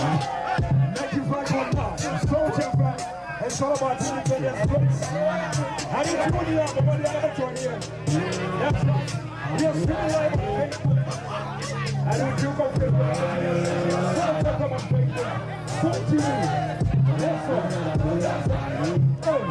95 or not, soldier brand, about the place. I didn't tune you up, but what did I tune you? That's right. You're still alive and we don't do my. Soldier. not you leave. That's right. That's right. Oh.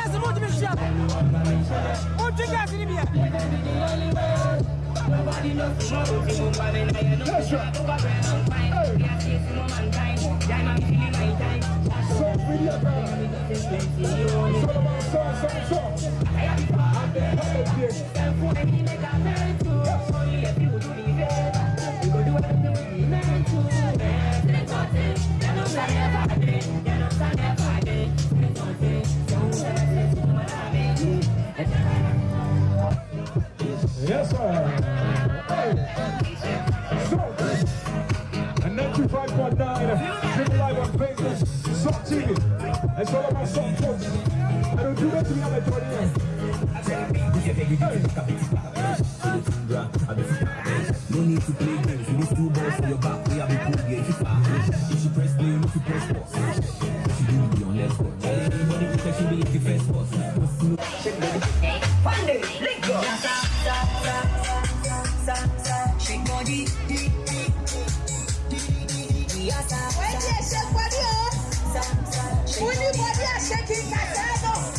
Bishop. you think in here? Yes, sir. Triple Live on Facebook, Song TV. It's all about song, folks. I don't do that to me, I'm a No need to play games with these two balls for your back. We have a cool game. If If she press play, if you press pause. She do be on let's go. Body protection be like the first boss. Shake Oh, body are shaking my head, oh.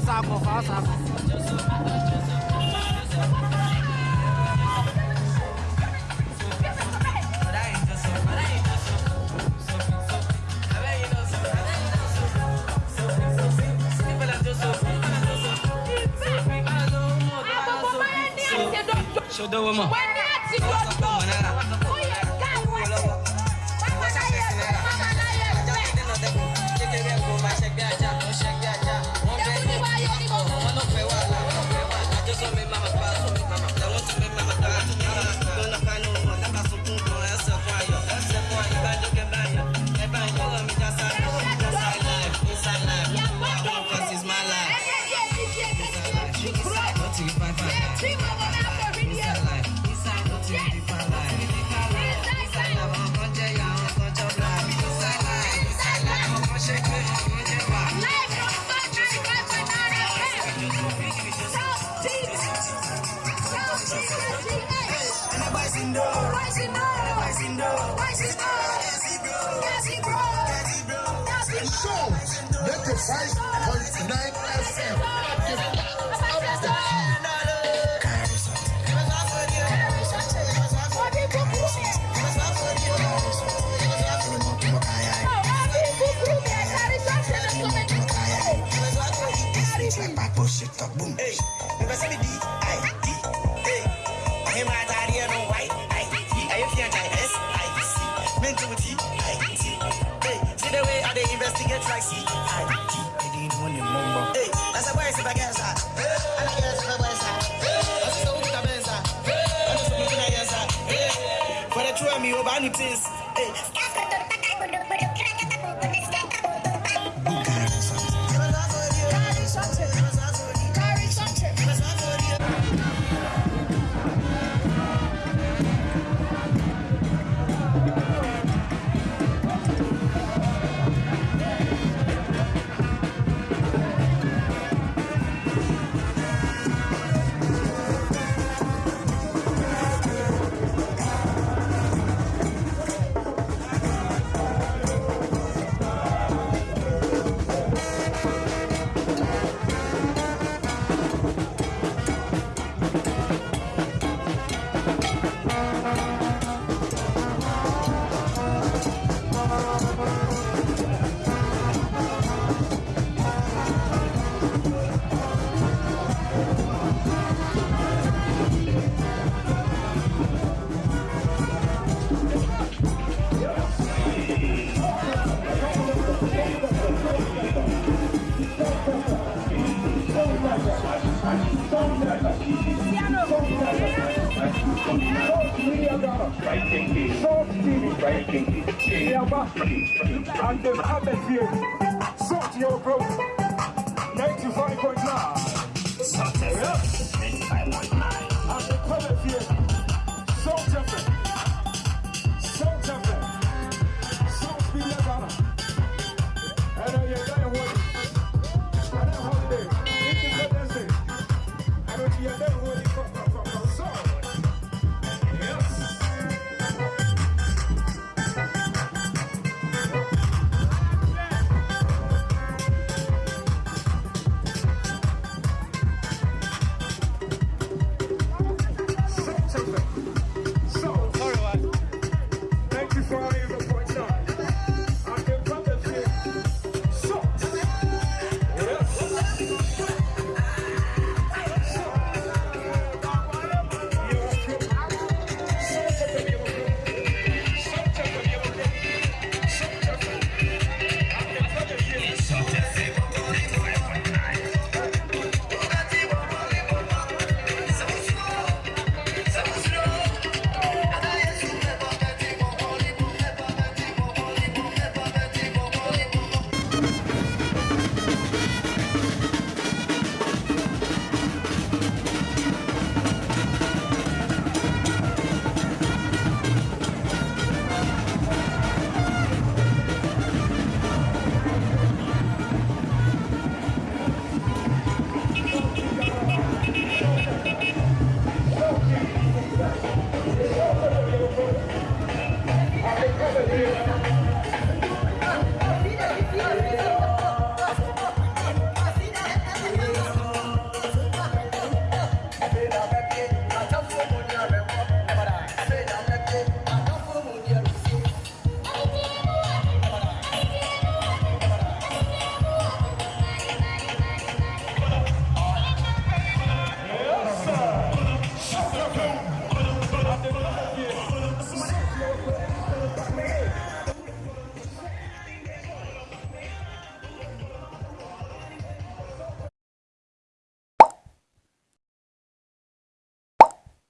Fala saco. Show the. 95.9 FM. like my bullshit talk boom. Hey, never see me D I D. Hey, I hear my daddy and on white I D. I hear my S I C. Men do T I T. Hey, see the way I they investigate like C. Two of me, over any things. Hey,